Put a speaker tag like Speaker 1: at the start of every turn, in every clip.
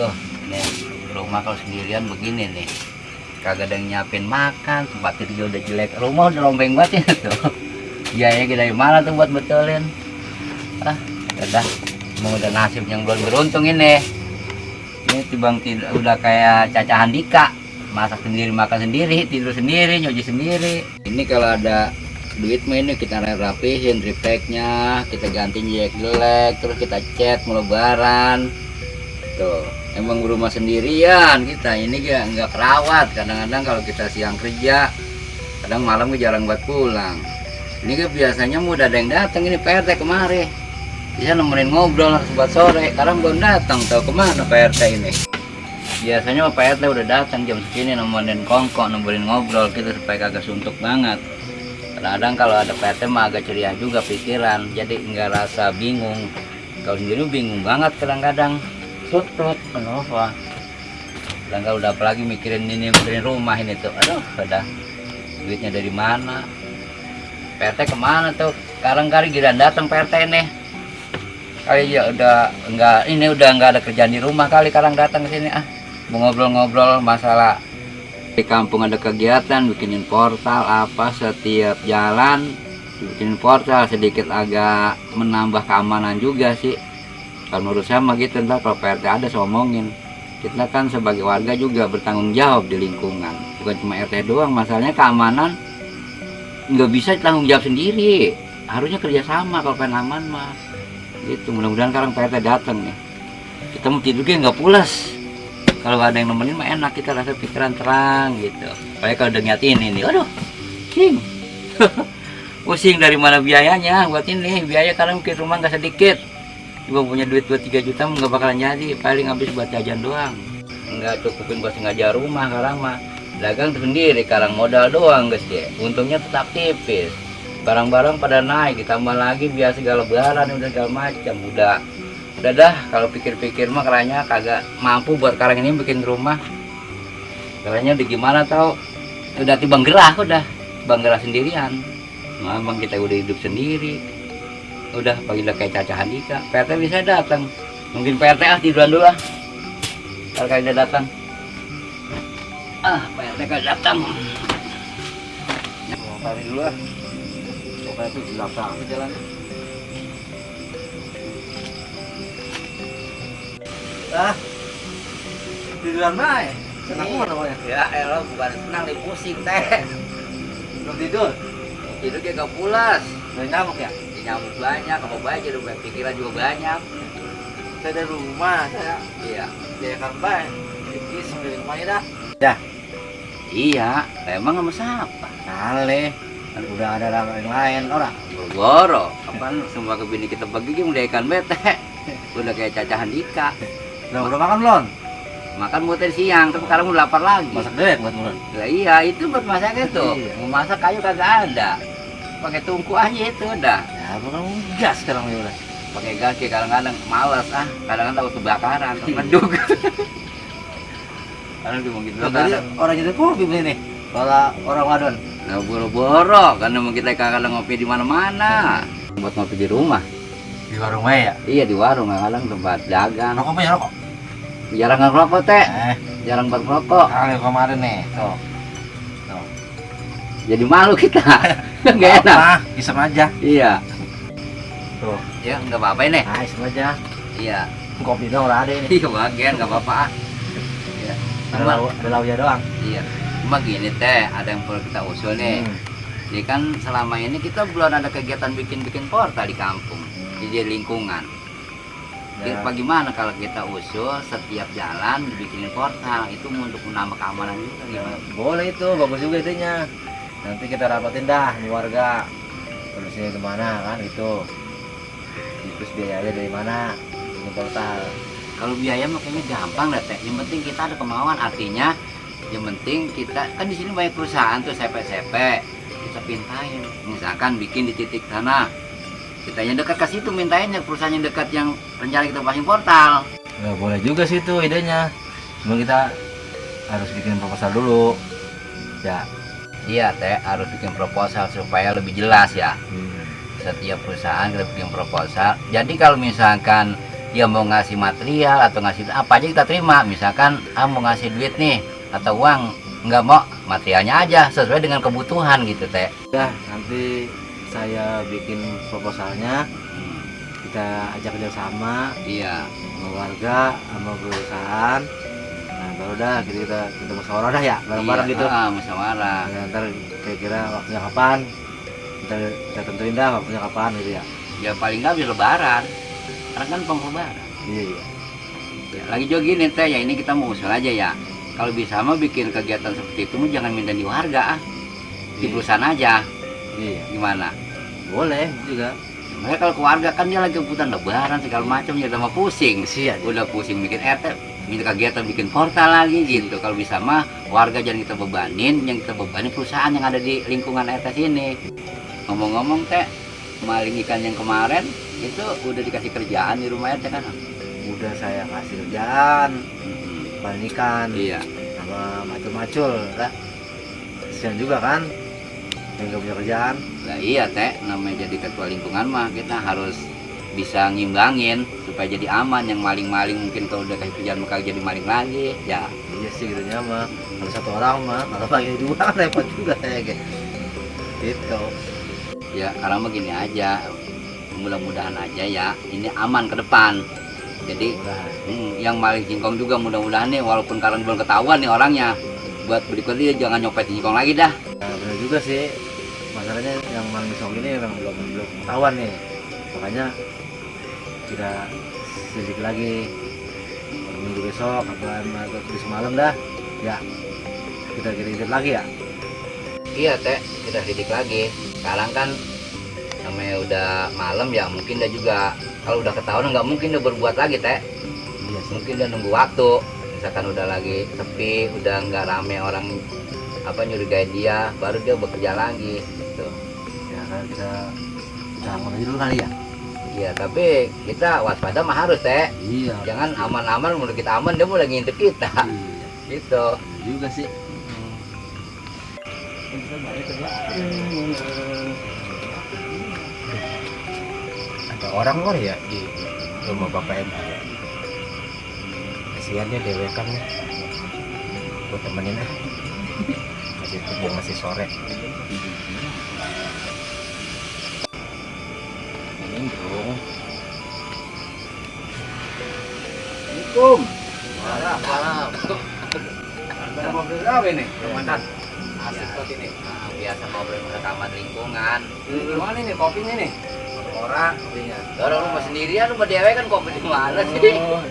Speaker 1: tuh nih rumah kalau sendirian begini nih. Kagak ada yang nyiapin makan tempat tidur udah jelek. Rumah udah lombeng banget ya tuh. Biayanya kita dari mana tuh buat betulin. Ah udah. Mau udah nasib yang belum beruntung ini. Ini tibang tidur udah kayak Caca Handika. Masak sendiri makan sendiri tidur sendiri nyuci sendiri. Ini kalau ada duit mah ini kita rapihin tripleknya kita ganti jelek jelek terus kita cat mau tuh emang rumah sendirian kita. Ini gak nggak kerawat. Kadang-kadang kalau kita siang kerja kadang malam gue jarang buat pulang. Ini kan biasanya mau udah ada yang datang. Ini PRT kemari. Bisa nemenin ngobrol buat sore. Sekarang belum datang tahu ke mana PRT ini. Biasanya mah PRT udah datang jam segini nemenin kongkok nemenin ngobrol gitu supaya kagak suntuk banget. Kadang-kadang kalau ada PRT mah agak ceria juga pikiran. Jadi nggak rasa bingung. Kalau sendiri bingung banget kadang-kadang sutut kenapa dan kalau udah apalagi mikirin ini mikirin rumah ini tuh aduh udah. Duitnya dari mana? PRT ke mana tuh? Sekarang kali giran datang PRT nih. Kali ya udah enggak ini udah enggak ada kerjaan di rumah kali sekarang datang ke sini ah. Ngobrol-ngobrol masalah di kampung ada kegiatan bikinin portal apa setiap jalan. Bikinin portal sedikit agak menambah keamanan juga sih kalau menurut saya mah gitu ntar kalau PRT ada saya omongin. Kita kan sebagai warga juga bertanggung jawab di lingkungan. Bukan cuma RT doang masalahnya keamanan nggak bisa tanggung jawab sendiri. Harusnya kerjasama kalau pengen aman mah. Gitu mudah-mudahan sekarang PRT datang nih. Kita mau tidurnya nggak pulas. Kalau ada yang nemenin mah enak kita rasa pikiran terang gitu. Kayak kalau udah nyatin ini aduh king pusing dari mana biayanya? Buat ini biaya karena mungkin rumah nggak sedikit cuma punya duit 2-3 juta nggak bakalan jadi. Paling habis buat jajan doang. Nggak cukupin buat sengaja rumah sekarang mah dagang sendiri sekarang modal doang guys ya. Untungnya tetap tipis. Barang-barang pada naik ditambah lagi biasa segala lebaran udah segala macam. Udah udah dah. Kalau pikir-pikir mah karanya kagak mampu buat sekarang ini bikin rumah. Karanya udah gimana tau? Udah tibang gerah udah. Bang gerah sendirian. Bang kita udah hidup sendiri udah pagi udah kayak Caca Handika PRT bisa datang mungkin PRT ah tiduran dulu ah kalau kalian udah datang ah PRT kalian datang
Speaker 2: Tadi dulu ah. Pokoknya itu di belakang jalan. Ah. Tiduran bae. Senang mana pokoknya.
Speaker 1: ya elah bukan senang nih pusing teh
Speaker 2: Belum tidur.
Speaker 1: tidur kayak gak pulas
Speaker 2: Dari nyamuk ya.
Speaker 1: Nyamuk banyak apa udah pikiran juga banyak
Speaker 2: Saya dari rumah saya.
Speaker 1: iya
Speaker 2: Jaya kan. Dikis dari rumahnya dah.
Speaker 1: iya emang sama siapa
Speaker 2: Kale. Kan udah ada yang lain orang.
Speaker 1: Boro, kapan semua ke bini kita bagi dia udah ikan bete udah kayak Caca Handika
Speaker 2: Udah udah makan belum?
Speaker 1: makan buat tadi siang tapi sekarang udah lapar lagi
Speaker 2: Masak dewek buat mulut.
Speaker 1: lah iya itu buat masak itu
Speaker 2: Iya.
Speaker 1: mau masak kayu kagak ada pakai tungku aja itu udah
Speaker 2: Ya bukan gas sekarang ya udah.
Speaker 1: pakai gas ya kadang-kadang males ah kadang-kadang takut kebakaran mendung karena gitu
Speaker 2: Loh, tadi orang jadi kopi beli nih. Kalau orang wadon.
Speaker 1: Nah, boro-boro karena mau kita kadang ngopi di mana-mana buat ngopi di rumah
Speaker 2: Di warung ya.
Speaker 1: iya di warung kadang tempat dagang
Speaker 2: Rokok punya rokok.
Speaker 1: jarang ngerokok teh
Speaker 2: Eh,
Speaker 1: jarang buat ngerokok
Speaker 2: kali kemarin nih. Tuh.
Speaker 1: jadi malu kita nggak enak
Speaker 2: Apa? Isep aja.
Speaker 1: iya
Speaker 2: Tuh.
Speaker 1: ya nggak apa-apa ini
Speaker 2: Nah, aja.
Speaker 1: iya
Speaker 2: Kopi dong udah ada ini.
Speaker 1: iya bagian nggak apa-apa iya cuma
Speaker 2: launya doang.
Speaker 1: iya cuma gini teh ada yang perlu kita usul nih
Speaker 2: Hmm.
Speaker 1: jadi kan selama ini kita belum ada kegiatan bikin-bikin portal di kampung di lingkungan
Speaker 2: Ya.
Speaker 1: Kira bagaimana kalau kita usul setiap jalan dibikinin portal itu untuk menambah keamanan juga gimana?
Speaker 2: Boleh itu, bagus juga itunya. Nanti kita rapatin dah di warga. Solusinya gimana kan itu. Terus biayanya dari mana? Ini portal.
Speaker 1: Kalau biaya makanya gampang lah teh. Yang penting kita ada kemauan artinya yang penting kita kan di sini banyak perusahaan tuh CP-CP kita pintain misalkan bikin di titik sana kita yang dekat ke situ mintainnya perusahaan yang dekat yang rencana kita pasang portal
Speaker 2: Ya boleh juga sih itu idenya. Cuma kita harus bikin proposal dulu. Ya.
Speaker 1: iya teh harus bikin proposal supaya lebih jelas ya
Speaker 2: Hmm.
Speaker 1: Setiap perusahaan kita bikin proposal jadi kalau misalkan dia mau ngasih material atau ngasih apa aja kita terima misalkan ah mau ngasih duit nih atau uang nggak mau materialnya aja sesuai dengan kebutuhan gitu teh
Speaker 2: Udah, nanti saya bikin proposalnya, kita ajak kerjasama
Speaker 1: iya
Speaker 2: sama warga, sama perusahaan. Nah, baru dah kita kita, kita musyawarah dah ya, bareng-bareng
Speaker 1: Iya,
Speaker 2: gitu.
Speaker 1: ah, musyawarah
Speaker 2: Nah, ntar kira-kira waktunya kapan? Kita, kita tentuin dah waktunya kapan gitu ya.
Speaker 1: ya paling nggak bisa lebaran karena kan penglebaran
Speaker 2: Iya iya.
Speaker 1: Ya, lagi juga gini teh ya ini kita mau usul aja ya kalau bisa mah bikin kegiatan seperti itu mah jangan minta di warga ah di
Speaker 2: Iya.
Speaker 1: perusahaan aja
Speaker 2: Iya.
Speaker 1: gimana
Speaker 2: Boleh juga.
Speaker 1: Makanya kalau keluarga kan dia lagi kebutuhan lebaran segala macam ya mah pusing
Speaker 2: Kesian.
Speaker 1: udah pusing bikin RT minta kegiatan bikin portal lagi gitu kalau bisa mah warga jangan kita bebanin yang kita bebanin perusahaan yang ada di lingkungan RT sini ngomong-ngomong teh maling ikan yang kemarin itu udah dikasih kerjaan di rumah RT kan
Speaker 2: Udah saya kasih kerjaan,
Speaker 1: Mm-mm.
Speaker 2: panen ikan,
Speaker 1: iya
Speaker 2: sama macul-macul, lah. Kesian juga kan, yang nggak punya kerjaan.
Speaker 1: Lah iya teh, namanya jadi ketua lingkungan mah kita harus bisa ngimbangin supaya jadi aman yang maling-maling mungkin kalau udah kasih kerjaan maka jadi maling lagi ya
Speaker 2: Iya sih gitu mah. Kalau satu orang mah, kalau bagi dua kan repot juga ya kayak. Gitu.
Speaker 1: ya karena mah gini aja mudah-mudahan aja ya ini aman ke depan jadi hmm, yang maling singkong juga mudah-mudahan nih walaupun sekarang belum ketahuan nih orangnya buat berikutnya jangan nyopet singkong lagi dah
Speaker 2: Nah, benar juga sih. Masalahnya yang maling song ini memang belum belum ketahuan nih. Makanya kita sedikit lagi. Minggu besok apa atau besok malam dah. Ya kita kirim lagi ya?
Speaker 1: Iya teh kita sidik lagi. Sekarang kan namanya udah malam ya mungkin dia juga kalau udah ketahuan nggak mungkin dia berbuat lagi teh.
Speaker 2: Iya
Speaker 1: mungkin dia nunggu waktu. Misalkan udah lagi sepi udah nggak rame orang apa nyurigain dia baru dia bekerja lagi gitu.
Speaker 2: Ya kan kita jangan aja dulu kali ya
Speaker 1: iya tapi kita waspada mah harus teh.
Speaker 2: Iya.
Speaker 1: Jangan aman-aman menurut kita aman dia mau lagi ngintip kita.
Speaker 2: Iya.
Speaker 1: Gitu.
Speaker 2: Juga sih.
Speaker 3: Ada orang kok ya di rumah bapak M kasihan dia dewekan nih gue temenin ah masih masih sore ini dong
Speaker 1: Assalamualaikum. Parah parah ada mobil apa ini?
Speaker 3: Komandan
Speaker 1: asik kok ini. Nah, biasa ngobrol rekaman lingkungan.
Speaker 3: Gimana nih kopinya nih
Speaker 2: orang artinya
Speaker 1: orang rumah sendirian? Rumah dewe kan kopi di mana sih?
Speaker 3: Oh,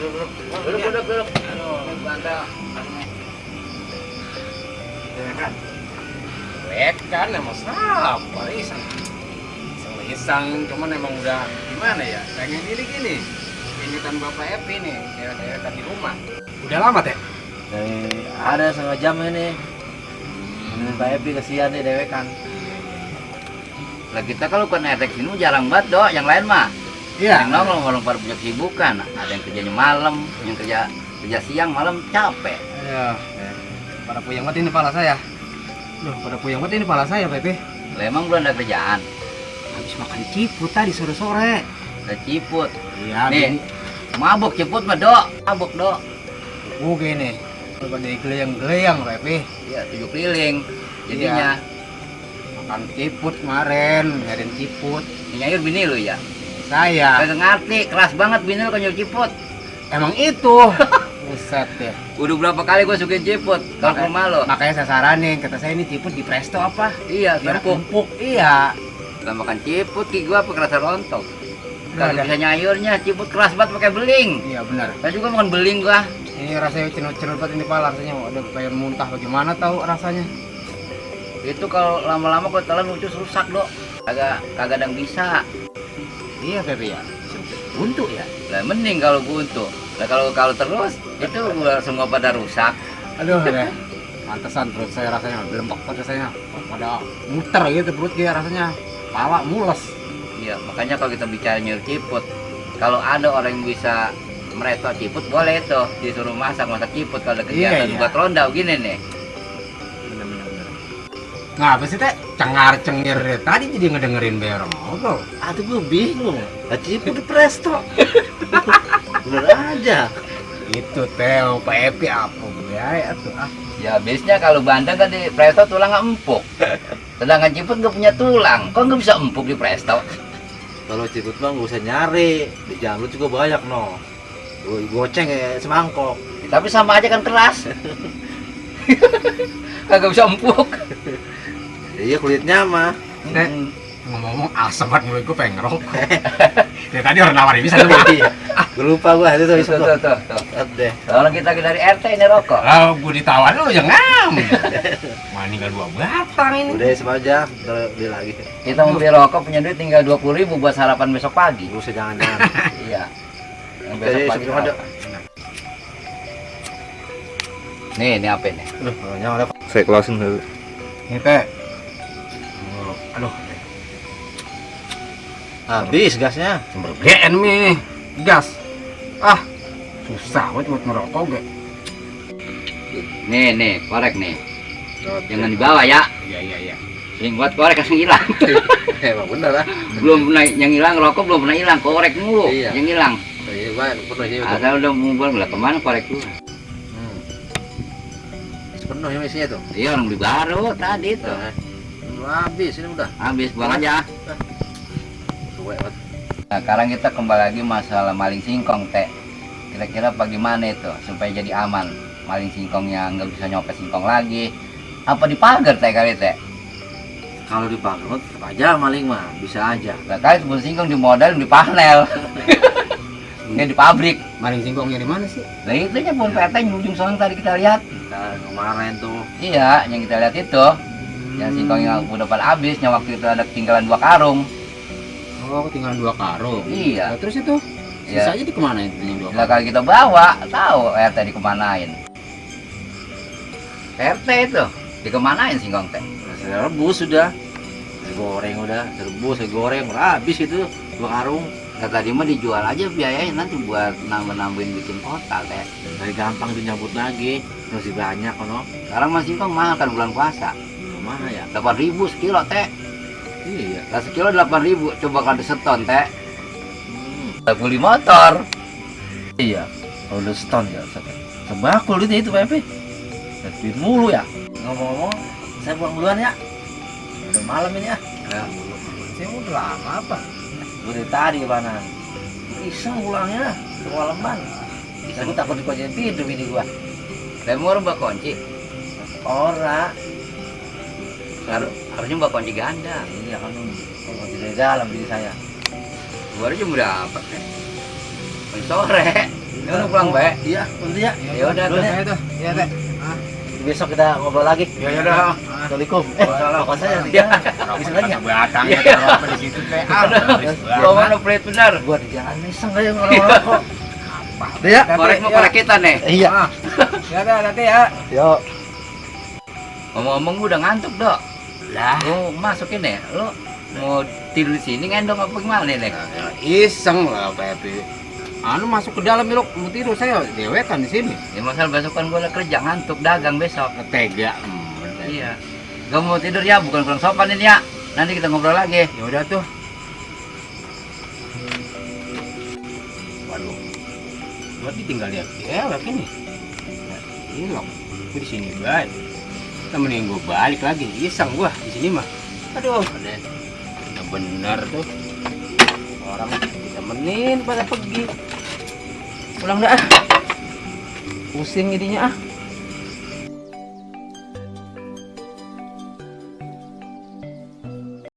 Speaker 1: duduk duduk duduk duduk bantal
Speaker 3: dewekan dewekan emang siapa? Iseng iseng cuman emang udah gimana ya pengen ini gini ingetan bapak Epi nih dewekan di rumah. Udah lama teh?
Speaker 2: Dari ada setengah jam ini. Ini Pak Epi kesian nih dewekan
Speaker 1: lah kita kalau kan RT sini jarang banget dok. Yang lain mah.
Speaker 3: Iya.
Speaker 1: Yang nongol orang pada punya kesibukan. Ada yang kerjanya malam yang kerja kerja siang malam capek.
Speaker 3: Eh, pada puyeng banget ini pala saya. Loh, pada puyeng banget ini pala saya, Pepe.
Speaker 1: lah emang belum ada kerjaan
Speaker 3: Habis makan ciput tadi sore-sore.
Speaker 1: ada ciput
Speaker 3: Iya,
Speaker 1: nih mabuk ciput mah dok mabuk dok
Speaker 3: Oh, gini. Pada geleyang-geleyang, Pepe.
Speaker 1: iya tujuh keliling jadinya
Speaker 3: Makan ciput kemarin, nyariin ciput.
Speaker 1: nyayur bini lu ya
Speaker 3: Saya,
Speaker 1: kagak ngerti keras banget bini lu nyayur ciput
Speaker 3: emang itu. Buset ya.
Speaker 1: udah berapa kali gua sukain ciput kalau rumah lo
Speaker 3: Makanya saya saranin, kata saya ini ciput di presto apa?
Speaker 1: iya
Speaker 3: Biar
Speaker 1: empuk.
Speaker 3: Iya.
Speaker 1: Gak makan ciput ki gua apa kerasa rontok kalau bisa nyayurnya ciput keras banget pakai beling
Speaker 3: Iya, benar.
Speaker 1: saya juga makan beling gua
Speaker 3: Ini rasanya cenut-cenut banget ini pala rasanya. Ada pengen muntah bagaimana tahu rasanya?
Speaker 1: itu kalau lama-lama kalau telan ucus rusak dok kagak kagak ada yang bisa
Speaker 3: Iya, Pepe ya. Buntu ya.
Speaker 1: lah mending kalau buntu lah kalau kalau terus itu gua semua pada rusak
Speaker 3: Aduh, deh. Pantesan perut saya rasanya belembek pada saya. Pada muter gitu perut dia rasanya. Pala mules.
Speaker 1: iya makanya kalau kita bicara nyayur ciput kalau ada orang yang bisa mereto ciput boleh itu disuruh masak masak ciput kalau ada kegiatan
Speaker 3: Iya, iya.
Speaker 1: buat ronda gini nih
Speaker 3: Bener, bener, bener. Ngapa sih teh? Cengar cengir dari tadi jadi ngedengerin bayar ngobrol.
Speaker 2: Aduh gue bingung. Tadi pun di presto. Bener aja.
Speaker 3: Itu teh Pak Epi apa biaya tuh ah.
Speaker 1: Ya biasanya kalau bandeng kan di presto tulang nggak empuk. Sedangkan ciput nggak punya tulang. Kok nggak bisa empuk di presto?
Speaker 2: Kalau cikut mah nggak usah nyari. Di jalan lu juga banyak no. Gue goceng kayak semangkok.
Speaker 1: Tapi sama aja kan keras. Kagak bisa empuk.
Speaker 2: Iya kulitnya mah.
Speaker 3: Teh ngomong-ngomong asam banget mulut gue pengen ngerokok. Dari tadi orang nawarin bisa tuh.
Speaker 2: Iya. Gue lupa gue itu tuh.
Speaker 1: Tuh, tuh, tuh, kita dari RT ini rokok.
Speaker 3: Ah, gue ditawarin lu jangan. Mana tinggal dua batang ini.
Speaker 2: Udah sama aja. Ntar beli lagi.
Speaker 1: Kita mau beli rokok punya duit tinggal 20.000 ribu buat sarapan besok pagi.
Speaker 2: Gak usah jangan-jangan.
Speaker 1: Iya. Yang
Speaker 2: ada.
Speaker 1: sarapan. Nih, ini apa ini?
Speaker 2: Aduh, nyala ada. Saya closing dulu.
Speaker 3: Ini teh. Oh, Aduh,
Speaker 2: Habis gasnya.
Speaker 3: sumber GN nih. Gas. Ah, susah banget buat ngerokok gue.
Speaker 1: Nih, nih, korek nih. Jangan dibawa ya.
Speaker 3: Iya, iya, iya.
Speaker 1: Sering buat korek langsung hilang.
Speaker 2: Emang bener lah.
Speaker 1: belum pernah yang hilang rokok belum pernah hilang, korek mulu
Speaker 2: Iya.
Speaker 1: yang hilang.
Speaker 2: Iya, ya.
Speaker 1: Asal udah ngumpul lah ke mana korek lu?
Speaker 2: Hmm. Penuh ya isinya tuh.
Speaker 1: Iya orang beli baru tadi tuh.
Speaker 2: Nah, habis ini udah.
Speaker 1: Habis buang aja. Nah, sekarang kita kembali lagi masalah maling singkong, Teh. Kira-kira bagaimana itu supaya jadi aman? Maling singkongnya nggak bisa nyopet singkong lagi. Apa dipagar, Teh, kali, Teh?
Speaker 2: Kalau dipakai tetap aja maling mah bisa aja.
Speaker 1: Nah, kali sebelum singkong di modal, di panel. Nggak di pabrik.
Speaker 3: Maling singkongnya di mana sih?
Speaker 1: Nah, itu nya pun PT yang di ujung sana tadi kita lihat.
Speaker 2: Nah, kemarin tuh
Speaker 1: Iya, yang kita lihat itu. Yang singkong yang udah pada habis, yang waktu itu ada ketinggalan dua karung.
Speaker 3: Oh, ketinggalan dua karung.
Speaker 1: Iya.
Speaker 3: Nah, terus itu
Speaker 1: Iya.
Speaker 3: sisanya di ke mana itu yang dua
Speaker 1: Nah, kalau kita bawa, tahu RT dikemanain. RT itu dikemanain singkong teh?
Speaker 2: saya rebus sudah. Saya goreng udah, saya rebus, saya goreng udah habis itu dua karung.
Speaker 1: Nah, tadi mah dijual aja biayanya nanti buat nambah-nambahin bikin kotak teh.
Speaker 2: Dari gampang dinyabut lagi, masih banyak kono.
Speaker 1: Sekarang mah singkong mahal kan bulan puasa.
Speaker 2: Mana ya?
Speaker 1: 8.000 sekilo teh.
Speaker 2: Iya.
Speaker 1: Lah sekilo 8.000, coba kalau diseton teh.
Speaker 2: Hmm.
Speaker 1: Beli motor.
Speaker 2: Iya. Kalau udah stone ya, sebakul itu itu Pak Epi. Duit mulu ya. Ngomong-ngomong, saya pulang duluan ya. Udah malam ini ya.
Speaker 1: Ya.
Speaker 2: Saya udah lama apa? Dari tadi mana? Iseng pulangnya, kemalaman. Saya takut dikunciin pintu bini gua.
Speaker 1: Mau mbak kunci.
Speaker 2: Ora.
Speaker 1: Har- harusnya mbak kunci ganda.
Speaker 2: Iya kan kalau di dalam bini saya.
Speaker 1: Baru jam berapa teh? Jam Sore. Ya udah pulang baik.
Speaker 2: Iya, nanti ya.
Speaker 1: Ya udah tuh.
Speaker 3: Ya. Ya, teh.
Speaker 2: Besok kita ngobrol lagi.
Speaker 3: Ya, ya udah.
Speaker 2: Assalamualaikum. Eh, apa saya nanti
Speaker 1: Ya.
Speaker 2: Bisa lagi ya?
Speaker 3: Batangnya
Speaker 1: Iya.
Speaker 3: taruh apa di situ teh? Ah,
Speaker 1: mana pelit benar.
Speaker 2: Gua di jalan iseng aja ngorong-ngorong kok. Udah ya?
Speaker 1: Korek mau korek kita nih.
Speaker 2: Iya.
Speaker 3: Ah. Ya udah, nanti ya.
Speaker 2: Yo.
Speaker 1: Ngomong-ngomong gua udah ngantuk, Dok. Lah, lu masukin ya. Lu mau tidur di sini ngendong apa gimana nih?
Speaker 3: Ya, iseng lah Pak Epi. Anu masuk ke dalam yuk, mau tidur saya dewekan di sini.
Speaker 1: Ya masalah besok kan gua ada kerja ngantuk dagang besok.
Speaker 3: Tega. Hmm, bener.
Speaker 1: Iya. Gak mau tidur ya, bukan kurang sopan ini ya. Nanti kita ngobrol lagi.
Speaker 3: Ya udah tuh. Waduh. Berarti tinggal lihat cewek ini. Nah. Gue di sini baik. Temenin gue balik lagi. Iseng gua di sini mah. Aduh. Udah bener tuh. Orang ditemenin pada pergi. Pulang dah. ah. Pusing jadinya ah.